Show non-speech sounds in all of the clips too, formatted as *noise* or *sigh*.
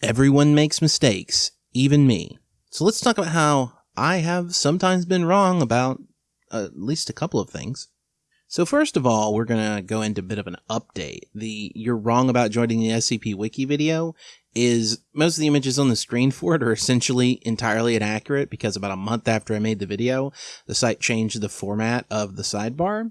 Everyone makes mistakes, even me. So let's talk about how I have sometimes been wrong about at least a couple of things. So first of all, we're going to go into a bit of an update. The you're wrong about joining the SCP wiki video is most of the images on the screen for it are essentially entirely inaccurate because about a month after I made the video, the site changed the format of the sidebar.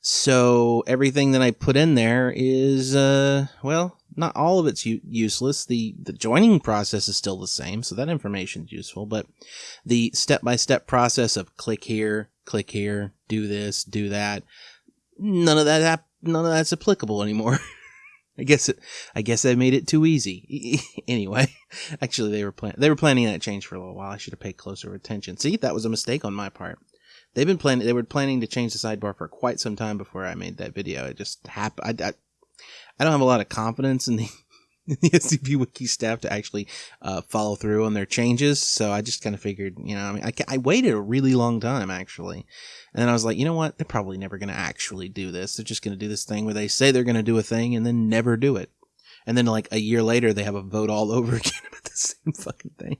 So everything that I put in there is, uh, well, not all of it's useless. The the joining process is still the same, so that information is useful. But the step by step process of click here, click here, do this, do that, none of that none of that's applicable anymore. *laughs* I guess it, I guess I made it too easy. *laughs* anyway, actually they were plan- they were planning that change for a little while. I should have paid closer attention. See, that was a mistake on my part. They've been planning. They were planning to change the sidebar for quite some time before I made that video. It just happened. I, I don't have a lot of confidence in the, *laughs* the SCP Wiki staff to actually uh, follow through on their changes. So I just kind of figured, you know, I mean, I, I waited a really long time actually, and then I was like, you know what? They're probably never going to actually do this. They're just going to do this thing where they say they're going to do a thing and then never do it. And then like a year later, they have a vote all *laughs* over again about the same fucking thing.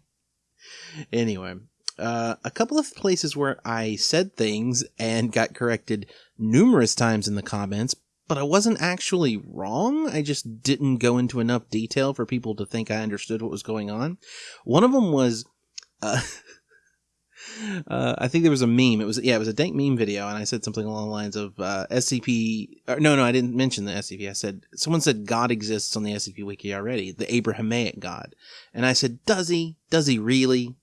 Anyway, uh, a couple of places where I said things and got corrected numerous times in the comments, but I wasn't actually wrong. I just didn't go into enough detail for people to think I understood what was going on. One of them was, uh, *laughs* uh, I think there was a meme. It was yeah, it was a dank meme video, and I said something along the lines of uh, SCP. Or, no, no, I didn't mention the SCP. I said someone said God exists on the SCP wiki already, the Abrahamic God, and I said, does he? Does he really?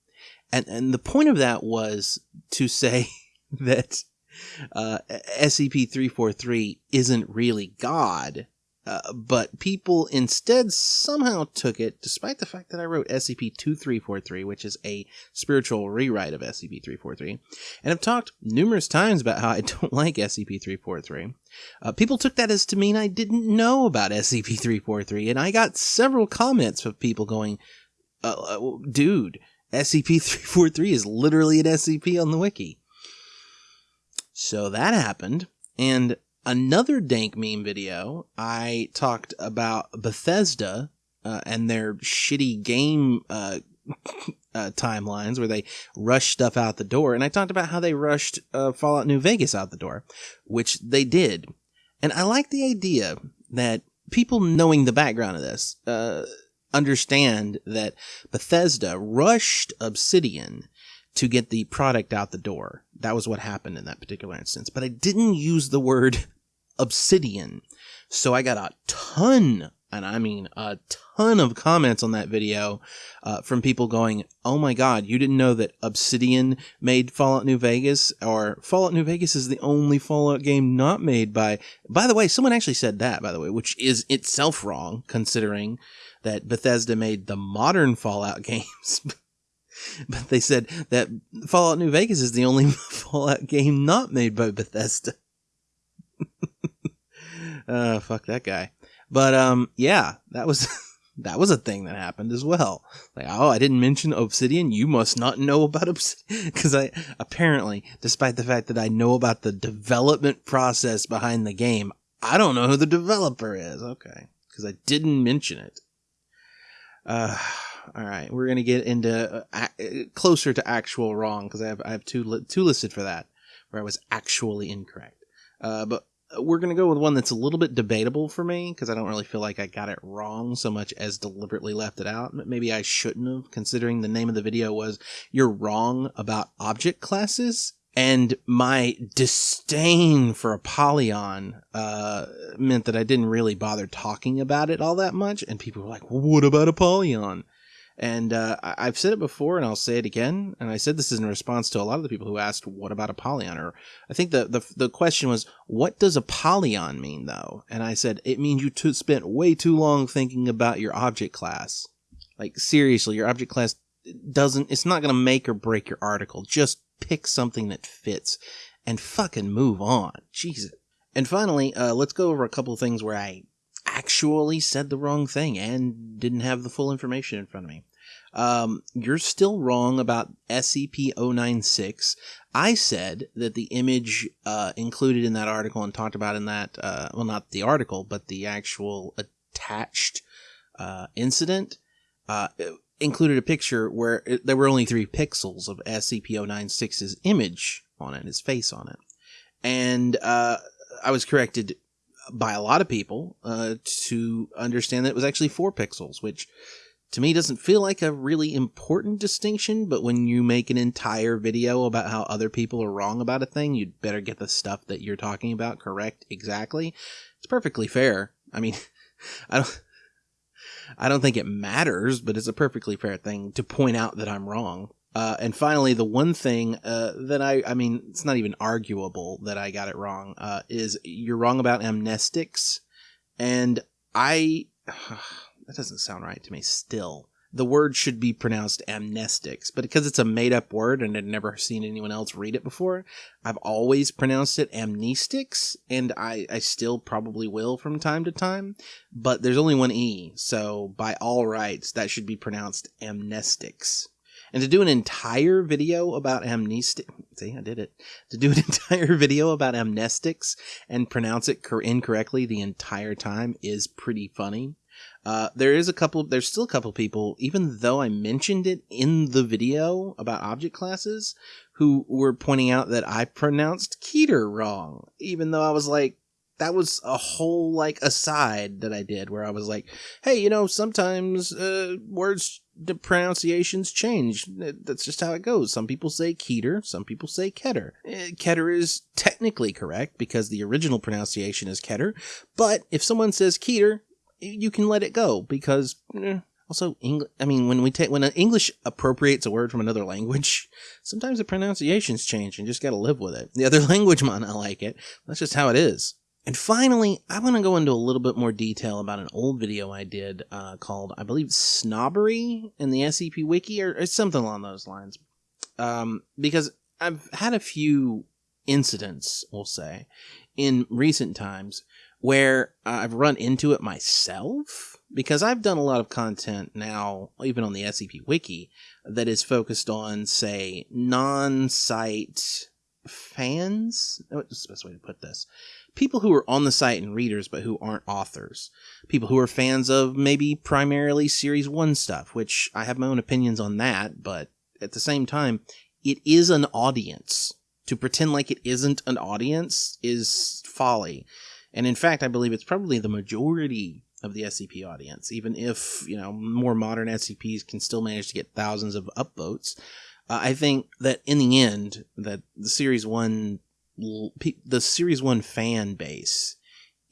And and the point of that was to say *laughs* that uh, SCP three four three isn't really God. Uh, but people instead somehow took it, despite the fact that I wrote SCP 2343, which is a spiritual rewrite of SCP 343, and I've talked numerous times about how I *laughs* don't like SCP 343. Uh, people took that as to mean I didn't know about SCP 343, and I got several comments of people going, uh, uh dude, SCP 343 is literally an SCP on the wiki. So that happened, and another dank meme video, I talked about Bethesda uh, and their shitty game uh, *laughs* uh, timelines where they rush stuff out the door. And I talked about how they rushed uh, Fallout New Vegas out the door, which they did. And I like the idea that people knowing the background of this uh, understand that Bethesda rushed Obsidian to get the product out the door. That was what happened in that particular instance. But I didn't use the word *laughs* obsidian. So I got a ton, and I mean a ton of comments on that video uh, from people going, Oh my God, you didn't know that Obsidian made Fallout New Vegas? Or Fallout New Vegas is the only Fallout game not made by. By the way, someone actually said that, by the way, which is itself wrong, considering that Bethesda made the modern Fallout *laughs* games. *laughs* but they said that Fallout New Vegas is the only *laughs* Fallout game not made by Bethesda. *laughs* uh, fuck that guy. But um, yeah, that was that was a thing that happened as well. Like, oh, I didn't mention Obsidian. You must not know about Obsidian because I apparently, despite the fact that I know about the development process behind the game, I don't know who the developer is. Okay, because I didn't mention it. Uh, all right, we're gonna get into uh, closer to actual wrong because I have I have two li- two listed for that where I was actually incorrect. Uh, but we're going to go with one that's a little bit debatable for me because I don't really feel like I got it wrong so much as deliberately left it out. Maybe I shouldn't have, considering the name of the video was You're Wrong About Object Classes. And my disdain for Apollyon uh, meant that I didn't really bother talking about it all that much. And people were like, well, what about Apollyon? And uh, I've said it before, and I'll say it again. And I said this is in response to a lot of the people who asked, "What about Apollyon?" Or I think the the, the question was, "What does Apollyon mean?" Though, and I said it means you t- spent way too long thinking about your object class. Like seriously, your object class doesn't. It's not going to make or break your article. Just pick something that fits, and fucking move on. Jesus. And finally, uh, let's go over a couple of things where I actually said the wrong thing and didn't have the full information in front of me. Um, you're still wrong about SCP 096. I said that the image uh, included in that article and talked about in that, uh, well, not the article, but the actual attached uh, incident uh, included a picture where it, there were only three pixels of SCP-096's image on it, his face on it. And uh, I was corrected by a lot of people uh, to understand that it was actually four pixels, which to me doesn't feel like a really important distinction. But when you make an entire video about how other people are wrong about a thing, you'd better get the stuff that you're talking about correct exactly. It's perfectly fair. I mean, *laughs* I don't. I don't think it matters, but it's a perfectly fair thing to point out that I'm wrong. Uh, and finally, the one thing uh, that I, I mean, it's not even arguable that I got it wrong, uh, is you're wrong about amnestics. And I, *sighs* that doesn't sound right to me still. The word should be pronounced amnestics, but because it's a made up word and I'd never seen anyone else read it before, I've always pronounced it amnestics, and I, I still probably will from time to time, but there's only one E, so by all rights, that should be pronounced amnestics. And to do an entire video about amnestic, see, I did it. To do an *laughs* entire video about amnestics and pronounce it cor- incorrectly the entire time is pretty funny. Uh, there is a couple, there's still a couple people, even though I mentioned it in the video about object classes, who were pointing out that I pronounced Keter wrong, even though I was like, that was a whole like aside that I did where I was like, hey, you know, sometimes uh, words the pronunciations change. That's just how it goes. Some people say Keter, some people say Keter. Eh, Keter is technically correct because the original pronunciation is Keter, but if someone says Keter, you can let it go because eh, also English. I mean, when we take when an English appropriates a word from another language, *laughs* sometimes the pronunciations change and you just got to live with it. The other *laughs* language might not like it. That's just how it is. And finally, I want to go into a little bit more detail about an old video I did uh, called, I believe, Snobbery in the SCP Wiki or, or something along those lines. Um, because I've had a few incidents, we'll say, in recent times where I've run into it myself because I've done a lot of content now, even on the SCP Wiki, that is focused on, say, non site fans. What's the best way to put this? People who are on the site and readers but who aren't authors. People who are fans of maybe primarily series 1 stuff which i have my own opinions on that but at the same time it is an audience. To pretend like it isn't an audience is folly. And in fact i believe it's probably the majority of the scp audience even if you know more modern scps can still manage to get thousands of upvotes. Uh, i think that in the end that the series 1 the series 1 fan base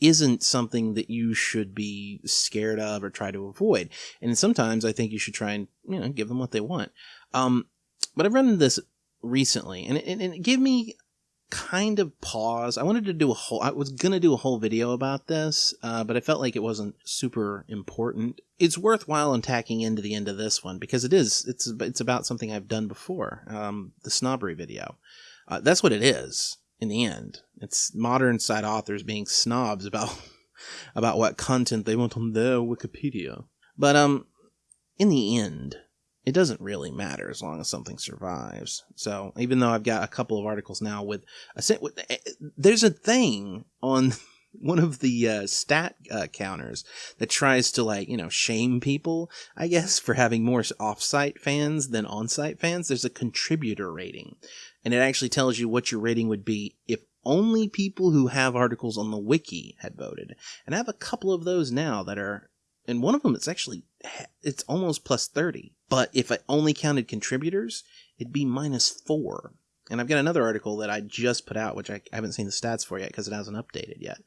isn't something that you should be scared of or try to avoid. And sometimes i think you should try and you know give them what they want. Um, but i've run into this recently and it, and it gave me kind of pause. I wanted to do a whole i was gonna do a whole video about this uh, but i felt like it wasn't super important. It's worthwhile in tacking into the end of this one because it is it's it's about something i've done before um, the snobbery video. Uh, that's what it is in the end. It's modern site authors being snobs about *laughs* about what content they want on their Wikipedia. But um in the end, it doesn't really matter as long as something survives. So even though I've got a couple of articles now with a with, eh, there's a thing on *laughs* one of the uh, stat uh, counters that tries to like you know shame people i guess for having more off-site fans than on-site fans there's a contributor rating and it actually tells you what your rating would be if only people who have articles on the wiki had voted. And I have a couple of those now that are, and one of them it's actually it's almost plus thirty. But if I only counted contributors, it'd be minus four. And I've got another article that I just put out, which I haven't seen the stats for yet because it hasn't updated yet.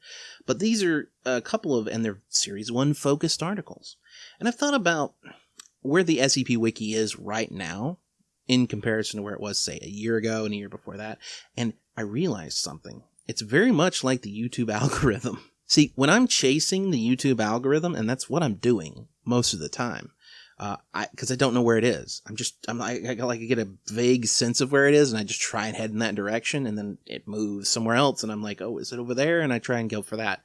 But these are a couple of, and they're series one focused articles. And I've thought about where the SCP Wiki is right now in comparison to where it was, say, a year ago and a year before that. And I realized something. It's very much like the YouTube *laughs* algorithm. See, when I'm chasing the YouTube algorithm, and that's what I'm doing most of the time, uh, I because I don't know where it is. I'm just I'm like I like I get a vague sense of where it is, and I just try and head in that direction, and then it moves somewhere else, and I'm like, oh, is it over there? And I try and go for that.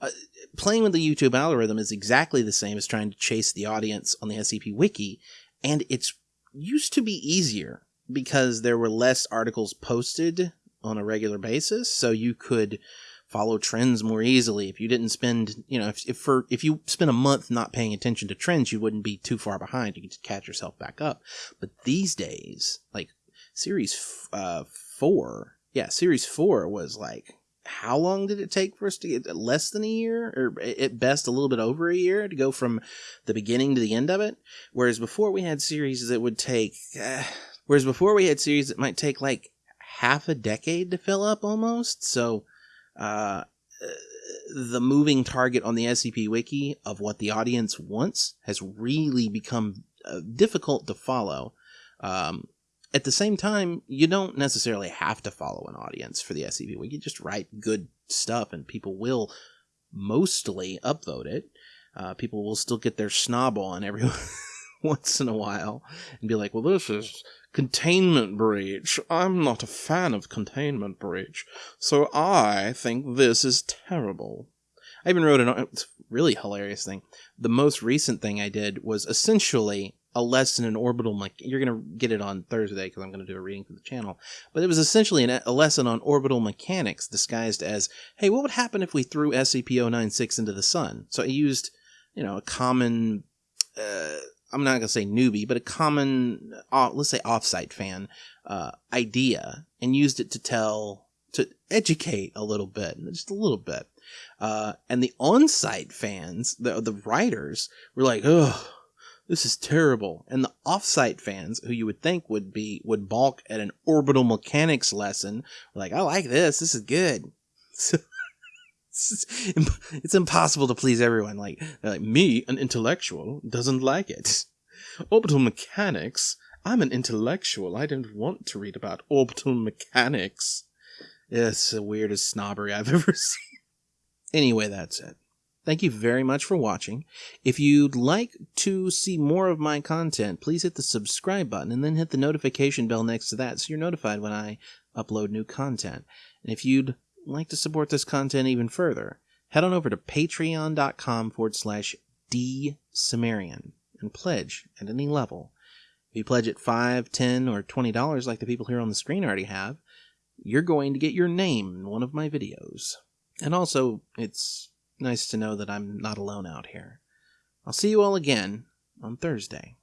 Uh, playing with the YouTube algorithm is exactly the same as trying to chase the audience on the SCP Wiki, and it's used to be easier because there were less articles posted on a regular basis. So you could follow trends more easily. If you didn't spend, you know, if, if for if you spent a month not paying attention to trends, you wouldn't be too far behind. You could just catch yourself back up. But these days, like series uh, four, yeah, series four was like how long did it take for us to get less than a year or at best a little bit over a year to go from the beginning to the end of it? Whereas before we had series that would take uh, *sighs* whereas before we had series that might take like half a decade to fill up almost so uh, the moving target on the scp wiki of what the audience wants has really become uh, difficult to follow. Um, at the same time, you don't necessarily have to follow an audience for the SCP. We can just write good stuff and people will mostly upvote it. Uh, people will still get their snob on every *laughs* once in a while and be like, well, this is containment breach. I'm not a fan of containment breach, so I think this is terrible. I even wrote an it's really hilarious thing. The most recent thing I did was essentially a lesson in orbital me- you're going to get it on thursday because i'm going to do a reading for the channel. But it was essentially an, a lesson on orbital mechanics disguised as hey what would happen if we threw scp-096 into the sun? So i used you know a common uh, i'm not going to say newbie but a common uh, let's say offsite fan uh, idea and used it to tell to educate a little bit just a little bit. Uh, and the on-site fans the, the writers were like oh this is terrible. And the offsite fans, who you would think would be would balk at an orbital mechanics lesson, like, I like this. This is good. *laughs* So, it's impossible to please everyone. Like, like me, an intellectual, doesn't like it. *laughs* Orbital mechanics. I'm an intellectual. I don't want to read about orbital mechanics. It's the weirdest snobbery I've *laughs* ever seen. Anyway, that's it. Thank you very much for watching. If you'd like to see more of my content, please hit the subscribe button and then hit the notification bell next to that so you're notified when I upload new content. And if you'd like to support this content even further, head on over to patreon.com forward slash dsumerian and pledge at any level. If you pledge at 5 10 or $20 like the people here on the screen already have, you're going to get your name in one of my videos. And also, it's nice to know that I'm not alone out here. I'll see you all again on Thursday.